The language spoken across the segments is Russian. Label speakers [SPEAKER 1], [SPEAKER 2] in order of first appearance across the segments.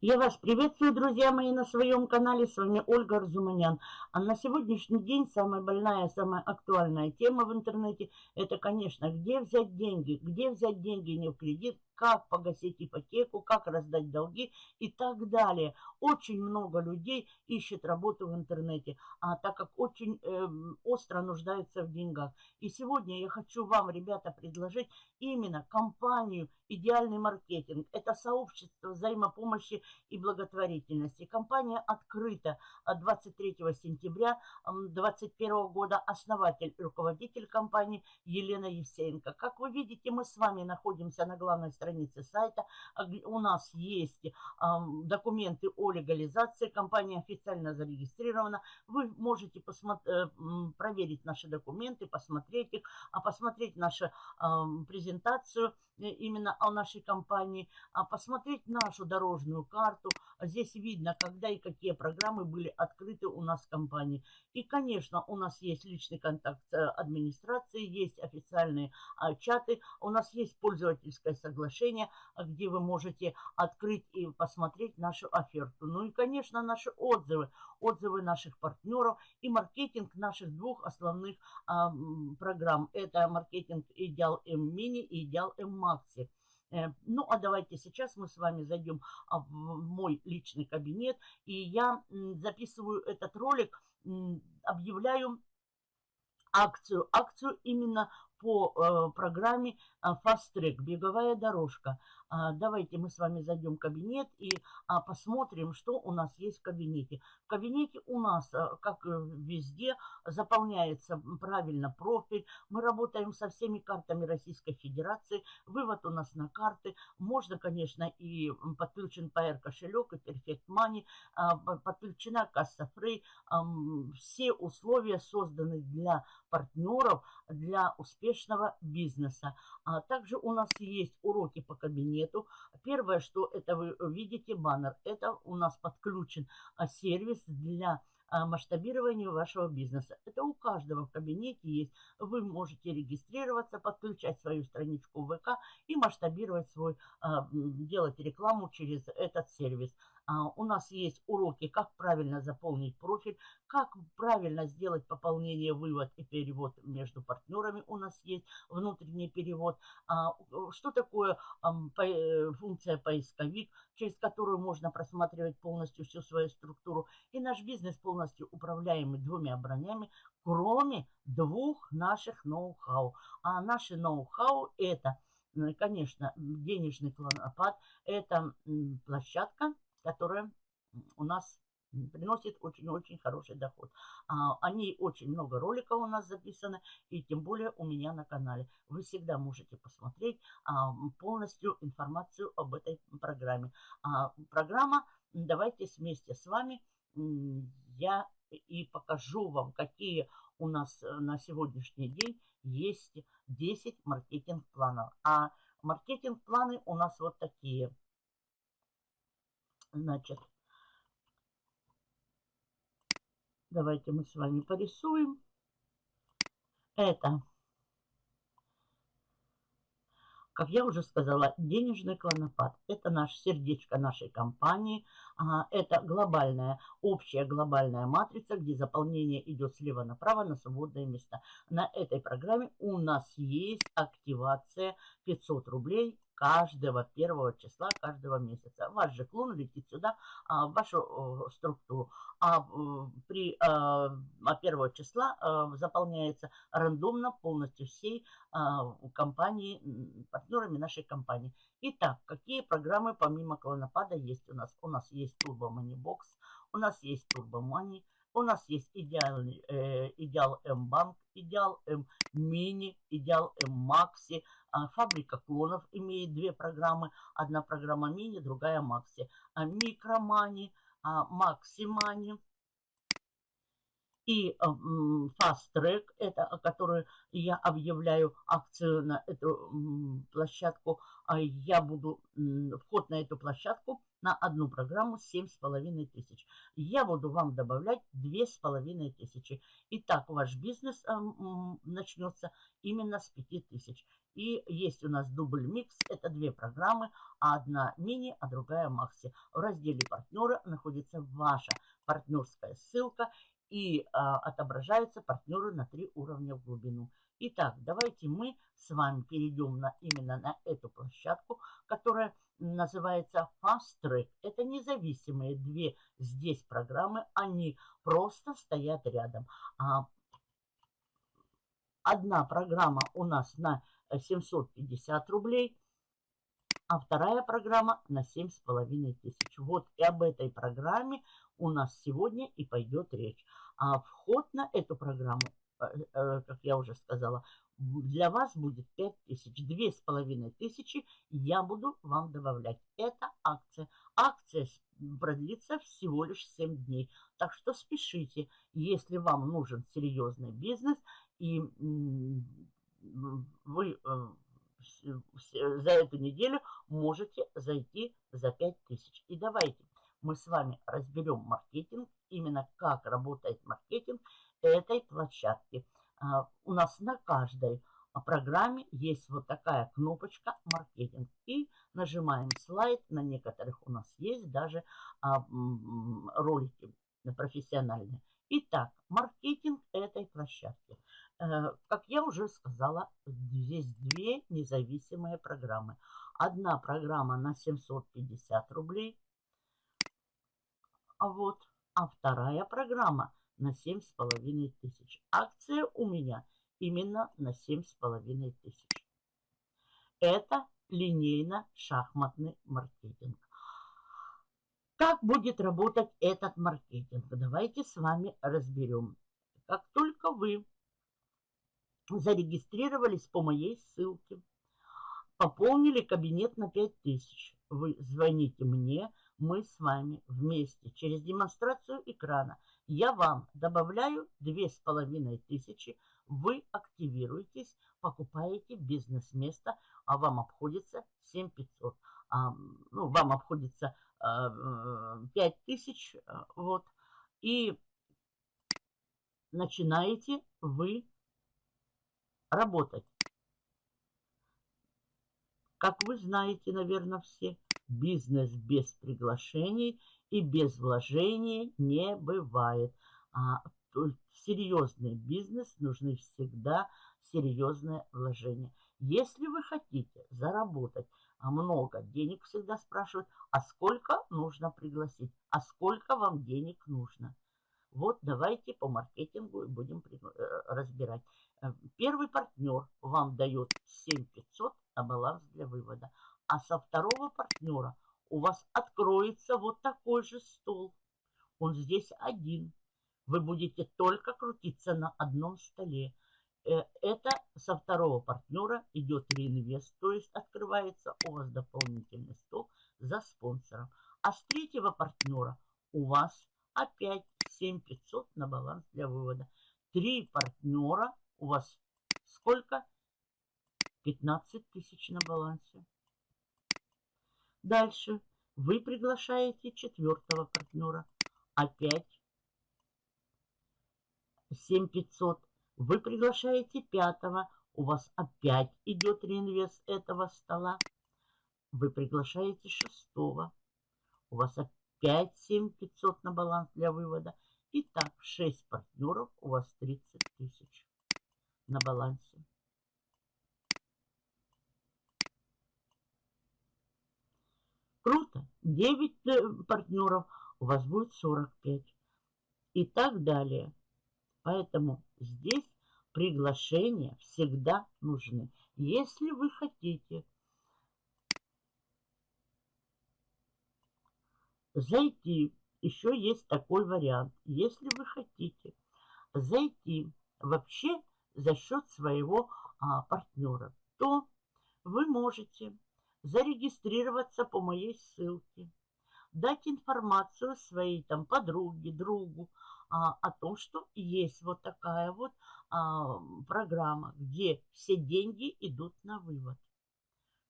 [SPEAKER 1] Я вас приветствую, друзья мои, на своем канале. С вами Ольга Арзуманян. А на сегодняшний день самая больная, самая актуальная тема в интернете – это, конечно, где взять деньги. Где взять деньги не в кредит, как погасить ипотеку, как раздать долги и так далее. Очень много людей ищет работу в интернете, а так как очень э, остро нуждаются в деньгах. И сегодня я хочу вам, ребята, предложить именно компанию «Идеальный маркетинг». Это сообщество взаимопомощи и благотворительности. Компания открыта 23 сентября 2021 года. Основатель, руководитель компании Елена Евсеенко. Как вы видите, мы с вами находимся на главной странице странице сайта. А у нас есть документы о легализации. Компания официально зарегистрирована. Вы можете э, проверить наши документы, посмотреть их, а посмотреть нашу презентацию э, именно о нашей компании, а посмотреть нашу дорожную карту. Здесь видно, когда и какие программы были открыты у нас в компании. И, конечно, у нас есть личный контакт с администрацией, есть официальные а, чаты, у нас есть пользовательское соглашение приложение, где вы можете открыть и посмотреть нашу оферту. Ну и, конечно, наши отзывы, отзывы наших партнеров и маркетинг наших двух основных а, программ. Это маркетинг Идеал М Мини и Идеал М Макси. Э, ну, а давайте сейчас мы с вами зайдем а, в мой личный кабинет, и я записываю этот ролик, объявляю акцию, акцию именно по э, программе э, Fast Track, беговая дорожка. А, давайте мы с вами зайдем в кабинет и а, посмотрим, что у нас есть в кабинете. В кабинете у нас, э, как везде, заполняется правильно профиль. Мы работаем со всеми картами Российской Федерации. Вывод у нас на карты. Можно, конечно, и подключен PR кошелек, и Perfect Money. А, подключена касса Free. Все условия созданы для партнеров, для успешного бизнеса. А также у нас есть уроки по кабинету. Первое, что это вы видите, баннер, это у нас подключен а, сервис для а, масштабирования вашего бизнеса. Это у каждого в кабинете есть. Вы можете регистрироваться, подключать свою страничку ВК и масштабировать свой, а, делать рекламу через этот сервис. А, у нас есть уроки, как правильно заполнить профиль, как правильно сделать пополнение, вывод и перевод между партнерами. У нас есть внутренний перевод. А, что такое э, функция поисковик, через которую можно просматривать полностью всю свою структуру. И наш бизнес полностью управляемый двумя бронями, кроме двух наших ноу-хау. А наши ноу-хау это, конечно, денежный клонопад, это площадка, которая у нас приносит очень-очень хороший доход. А, о очень много роликов у нас записано, и тем более у меня на канале. Вы всегда можете посмотреть а, полностью информацию об этой программе. А, программа, давайте вместе с вами я и покажу вам, какие у нас э, на сегодняшний день есть 10 маркетинг-планов. А маркетинг-планы у нас вот такие – Значит, давайте мы с вами порисуем. Это, как я уже сказала, денежный клонопад. Это наш сердечко нашей компании. Это глобальная, общая глобальная матрица, где заполнение идет слева направо на свободные места. На этой программе у нас есть активация 500 рублей каждого первого числа каждого месяца. Ваш же клон летит сюда, а, в вашу структуру. А при а, а первого числа а, заполняется рандомно полностью всей компании, партнерами нашей компании. Итак, какие программы помимо клонопада есть у нас? У нас есть Turbo Money Box, у нас есть Turbo Money, у нас есть идеал, э, идеал М-банк, идеал М-мини, идеал М-макси. А, фабрика клонов имеет две программы. Одна программа мини, другая макси. А, микромани, а, максимани. И Fast Track, это который я объявляю акцию на эту площадку. Я буду, вход на эту площадку на одну программу 7,5 тысяч. Я буду вам добавлять 2,5 тысячи. Итак, ваш бизнес э, начнется именно с 5 тысяч. И есть у нас дубль микс. Это две программы. Одна мини, а другая макси. В разделе партнера находится ваша партнерская ссылка. И а, отображаются партнеры на три уровня в глубину. Итак, давайте мы с вами перейдем на, именно на эту площадку, которая называется Fast Track. Это независимые две здесь программы, они просто стоят рядом. А, одна программа у нас на 750 рублей, а вторая программа на 7,5 тысяч. Вот и об этой программе у нас сегодня и пойдет речь. А вход на эту программу как я уже сказала, для вас будет 5 тысяч. Две с половиной тысячи я буду вам добавлять. Это акция. Акция продлится всего лишь 7 дней. Так что спешите, если вам нужен серьезный бизнес и вы э, за эту неделю можете зайти за 5 тысяч. И давайте мы с вами разберем маркетинг, именно как работает маркетинг этой площадки. А, у нас на каждой программе есть вот такая кнопочка «Маркетинг». И нажимаем слайд. На некоторых у нас есть даже а, ролики профессиональные. Итак, маркетинг этой площадки. Э, как я уже сказала, здесь две независимые программы. Одна программа на 750 рублей, а вот, а вторая программа на 7,5 тысяч. Акция у меня именно на 7,5 тысяч. Это линейно-шахматный маркетинг. Как будет работать этот маркетинг? Давайте с вами разберем. Как только вы зарегистрировались по моей ссылке, пополнили кабинет на 5000, вы звоните мне, мы с вами вместе через демонстрацию экрана я вам добавляю две с половиной тысячи, вы активируетесь, покупаете бизнес-место, а вам обходится 7500. А, ну, вам обходится а, 5000, а, вот, и начинаете вы работать. Как вы знаете, наверное, все, бизнес без приглашений – и без вложений не бывает. А серьезный бизнес нужны всегда серьезные вложения. Если вы хотите заработать много денег, всегда спрашивают, а сколько нужно пригласить, а сколько вам денег нужно. Вот давайте по маркетингу будем э, разбирать. Э, первый партнер вам дает 7500 на баланс для вывода, а со второго партнера – у вас откроется вот такой же стол. Он здесь один. Вы будете только крутиться на одном столе. Э, это со второго партнера идет реинвест, то есть открывается у вас дополнительный стол за спонсором. А с третьего партнера у вас опять 7500 на баланс для вывода. Три партнера у вас сколько? 15 тысяч на балансе. Дальше вы приглашаете четвертого партнера. Опять 7500. Вы приглашаете пятого. У вас опять идет реинвест этого стола. Вы приглашаете шестого. У вас опять 7500 на баланс для вывода. Итак, 6 партнеров, у вас 30 тысяч на балансе. Круто. 9 э, партнеров, у вас будет 45. И так далее. Поэтому здесь приглашения всегда нужны. Если вы хотите зайти, еще есть такой вариант. Если вы хотите зайти вообще за счет своего а, партнера, то вы можете зарегистрироваться по моей ссылке, дать информацию своей там подруге, другу а, о том, что есть вот такая вот а, программа, где все деньги идут на вывод.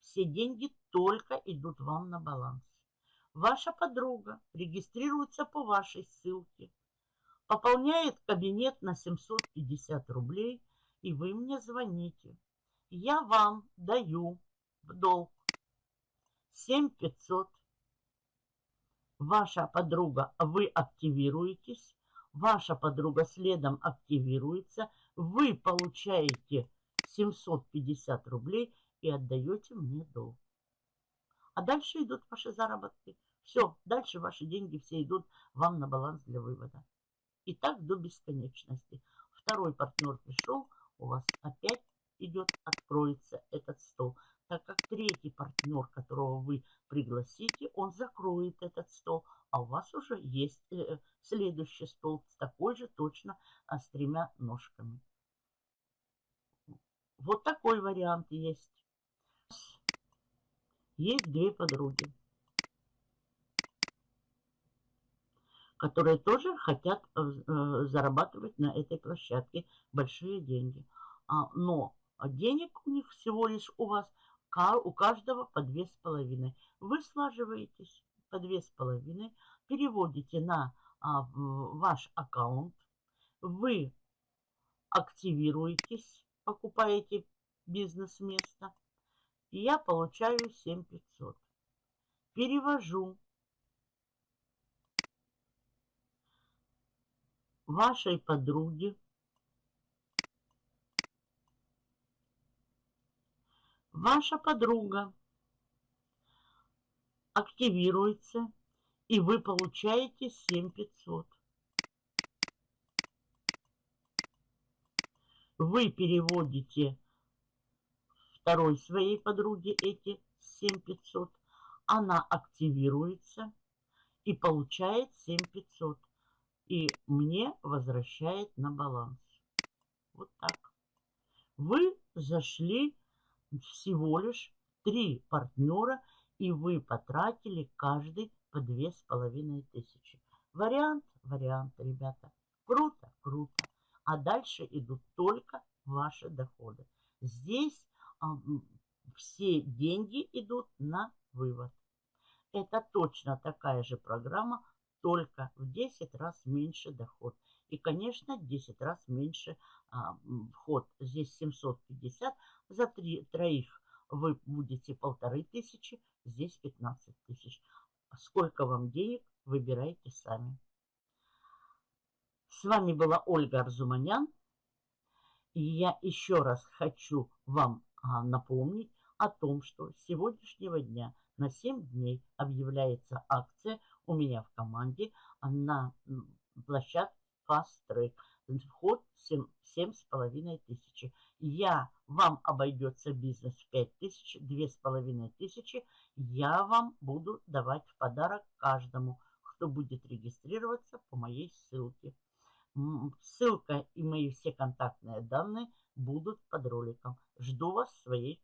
[SPEAKER 1] Все деньги только идут вам на баланс. Ваша подруга регистрируется по вашей ссылке, пополняет кабинет на 750 рублей, и вы мне звоните. Я вам даю в долг 7500. Ваша подруга, вы активируетесь, ваша подруга следом активируется, вы получаете 750 рублей и отдаете мне долг. А дальше идут ваши заработки. Все, дальше ваши деньги все идут вам на баланс для вывода. И так до бесконечности. Второй партнер пришел, у вас опять идет, откроется этот стол. Партнер, которого вы пригласите, он закроет этот стол, а у вас уже есть э, следующий стол с такой же точно а, с тремя ножками. Вот такой вариант есть. Есть две подруги, которые тоже хотят э, э, зарабатывать на этой площадке большие деньги. А, но денег у них всего лишь у вас, у каждого по две с половиной. Вы слаживаетесь по две с половиной, переводите на а, ваш аккаунт, вы активируетесь, покупаете бизнес-место, и я получаю 7500. Перевожу вашей подруге Ваша подруга активируется, и вы получаете 7500. Вы переводите второй своей подруге эти 7500. Она активируется и получает 7500. И мне возвращает на баланс. Вот так. Вы зашли всего лишь три партнера, и вы потратили каждый по две с половиной тысячи. Вариант, вариант, ребята. Круто, круто. А дальше идут только ваши доходы. Здесь а, все деньги идут на вывод. Это точно такая же программа, только в 10 раз меньше доход. И, конечно, 10 раз меньше а, вход. Здесь 750, за три, троих вы будете полторы тысячи, здесь 15 тысяч. Сколько вам денег, выбирайте сами. С вами была Ольга Арзуманян. И я еще раз хочу вам а, напомнить о том, что с сегодняшнего дня на 7 дней объявляется акция у меня в команде на площадке Track. Вход 7,5 тысячи. Я, вам обойдется бизнес в 5 тысяч, 2,5 тысячи. Я вам буду давать в подарок каждому, кто будет регистрироваться по моей ссылке. Ссылка и мои все контактные данные будут под роликом. Жду вас в своей.